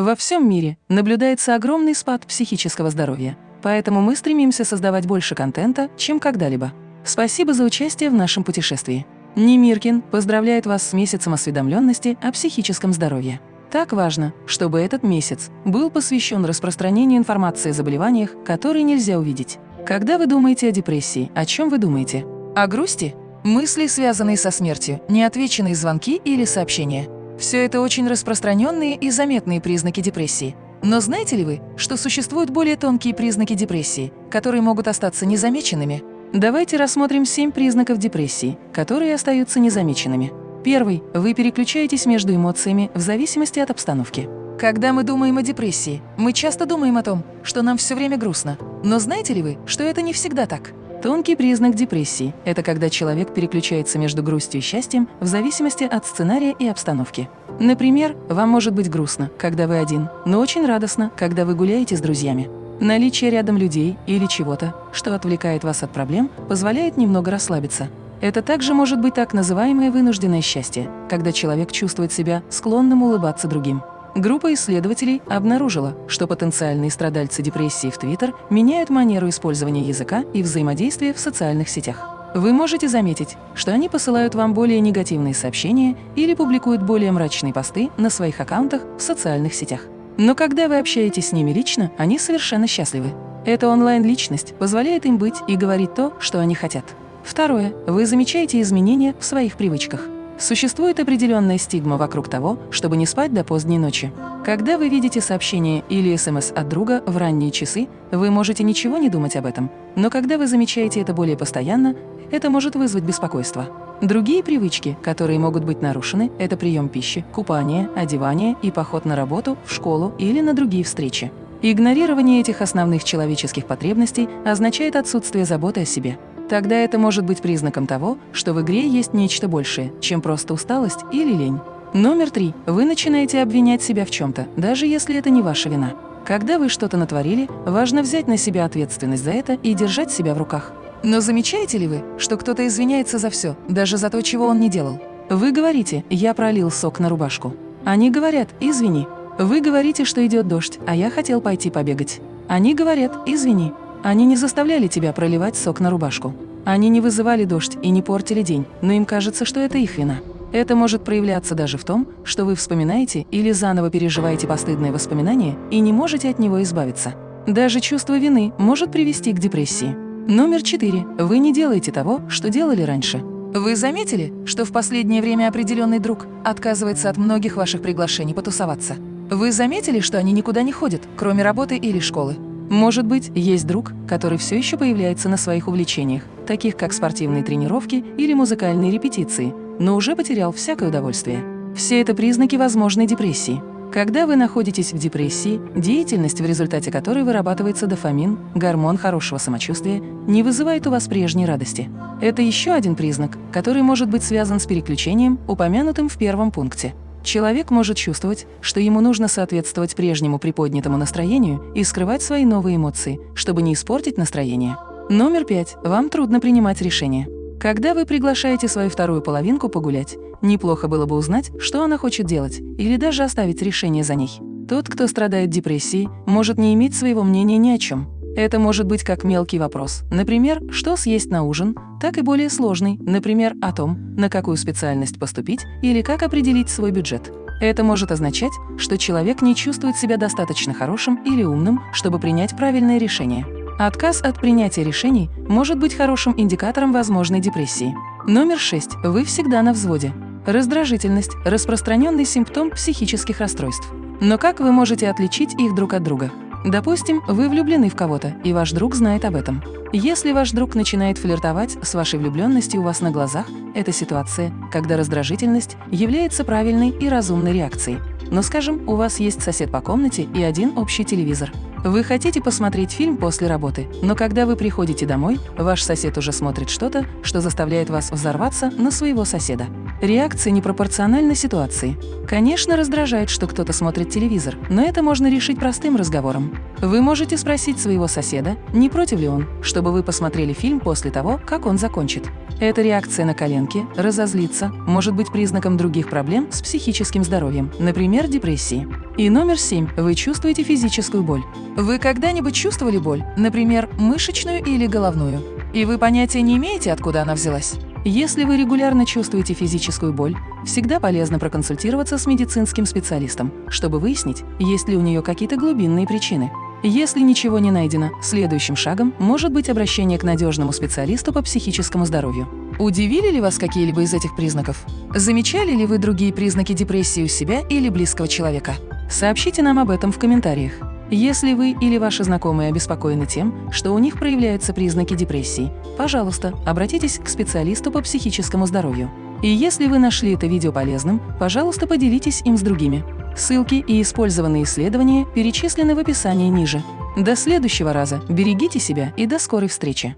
Во всем мире наблюдается огромный спад психического здоровья, поэтому мы стремимся создавать больше контента, чем когда-либо. Спасибо за участие в нашем путешествии. Немиркин поздравляет вас с месяцем осведомленности о психическом здоровье. Так важно, чтобы этот месяц был посвящен распространению информации о заболеваниях, которые нельзя увидеть. Когда вы думаете о депрессии, о чем вы думаете? О грусти? Мысли, связанные со смертью, неотвеченные звонки или сообщения. Все это очень распространенные и заметные признаки депрессии. Но знаете ли вы, что существуют более тонкие признаки депрессии, которые могут остаться незамеченными? Давайте рассмотрим семь признаков депрессии, которые остаются незамеченными. Первый. Вы переключаетесь между эмоциями в зависимости от обстановки. Когда мы думаем о депрессии, мы часто думаем о том, что нам все время грустно. Но знаете ли вы, что это не всегда так? Тонкий признак депрессии – это когда человек переключается между грустью и счастьем в зависимости от сценария и обстановки. Например, вам может быть грустно, когда вы один, но очень радостно, когда вы гуляете с друзьями. Наличие рядом людей или чего-то, что отвлекает вас от проблем, позволяет немного расслабиться. Это также может быть так называемое вынужденное счастье, когда человек чувствует себя склонным улыбаться другим. Группа исследователей обнаружила, что потенциальные страдальцы депрессии в Твиттер меняют манеру использования языка и взаимодействия в социальных сетях. Вы можете заметить, что они посылают вам более негативные сообщения или публикуют более мрачные посты на своих аккаунтах в социальных сетях. Но когда вы общаетесь с ними лично, они совершенно счастливы. Эта онлайн-личность позволяет им быть и говорить то, что они хотят. Второе. Вы замечаете изменения в своих привычках. Существует определенная стигма вокруг того, чтобы не спать до поздней ночи. Когда вы видите сообщение или СМС от друга в ранние часы, вы можете ничего не думать об этом. Но когда вы замечаете это более постоянно, это может вызвать беспокойство. Другие привычки, которые могут быть нарушены, это прием пищи, купание, одевание и поход на работу, в школу или на другие встречи. Игнорирование этих основных человеческих потребностей означает отсутствие заботы о себе. Тогда это может быть признаком того, что в игре есть нечто большее, чем просто усталость или лень. Номер три. Вы начинаете обвинять себя в чем-то, даже если это не ваша вина. Когда вы что-то натворили, важно взять на себя ответственность за это и держать себя в руках. Но замечаете ли вы, что кто-то извиняется за все, даже за то, чего он не делал? Вы говорите «я пролил сок на рубашку». Они говорят «извини». Вы говорите, что идет дождь, а я хотел пойти побегать. Они говорят «извини». Они не заставляли тебя проливать сок на рубашку. Они не вызывали дождь и не портили день, но им кажется, что это их вина. Это может проявляться даже в том, что вы вспоминаете или заново переживаете постыдное воспоминание и не можете от него избавиться. Даже чувство вины может привести к депрессии. Номер четыре. Вы не делаете того, что делали раньше. Вы заметили, что в последнее время определенный друг отказывается от многих ваших приглашений потусоваться? Вы заметили, что они никуда не ходят, кроме работы или школы? Может быть, есть друг, который все еще появляется на своих увлечениях, таких как спортивные тренировки или музыкальные репетиции, но уже потерял всякое удовольствие. Все это признаки возможной депрессии. Когда вы находитесь в депрессии, деятельность, в результате которой вырабатывается дофамин, гормон хорошего самочувствия, не вызывает у вас прежней радости. Это еще один признак, который может быть связан с переключением, упомянутым в первом пункте. Человек может чувствовать, что ему нужно соответствовать прежнему приподнятому настроению и скрывать свои новые эмоции, чтобы не испортить настроение. Номер пять. Вам трудно принимать решения. Когда вы приглашаете свою вторую половинку погулять, неплохо было бы узнать, что она хочет делать, или даже оставить решение за ней. Тот, кто страдает депрессией, может не иметь своего мнения ни о чем. Это может быть как мелкий вопрос, например, что съесть на ужин, так и более сложный, например, о том, на какую специальность поступить или как определить свой бюджет. Это может означать, что человек не чувствует себя достаточно хорошим или умным, чтобы принять правильное решение. Отказ от принятия решений может быть хорошим индикатором возможной депрессии. Номер 6. Вы всегда на взводе. Раздражительность – распространенный симптом психических расстройств. Но как вы можете отличить их друг от друга? Допустим, вы влюблены в кого-то, и ваш друг знает об этом. Если ваш друг начинает флиртовать с вашей влюбленностью у вас на глазах, это ситуация, когда раздражительность является правильной и разумной реакцией. Но, скажем, у вас есть сосед по комнате и один общий телевизор. Вы хотите посмотреть фильм после работы, но когда вы приходите домой, ваш сосед уже смотрит что-то, что заставляет вас взорваться на своего соседа. Реакция непропорциональна ситуации. Конечно, раздражает, что кто-то смотрит телевизор, но это можно решить простым разговором. Вы можете спросить своего соседа, не против ли он, чтобы вы посмотрели фильм после того, как он закончит. Эта реакция на коленки, разозлиться, может быть признаком других проблем с психическим здоровьем, например, депрессии. И номер семь. Вы чувствуете физическую боль. Вы когда-нибудь чувствовали боль, например, мышечную или головную? И вы понятия не имеете, откуда она взялась? Если вы регулярно чувствуете физическую боль, всегда полезно проконсультироваться с медицинским специалистом, чтобы выяснить, есть ли у нее какие-то глубинные причины. Если ничего не найдено, следующим шагом может быть обращение к надежному специалисту по психическому здоровью. Удивили ли вас какие-либо из этих признаков? Замечали ли вы другие признаки депрессии у себя или близкого человека? Сообщите нам об этом в комментариях. Если вы или ваши знакомые обеспокоены тем, что у них проявляются признаки депрессии, пожалуйста, обратитесь к специалисту по психическому здоровью. И если вы нашли это видео полезным, пожалуйста, поделитесь им с другими. Ссылки и использованные исследования перечислены в описании ниже. До следующего раза. Берегите себя и до скорой встречи!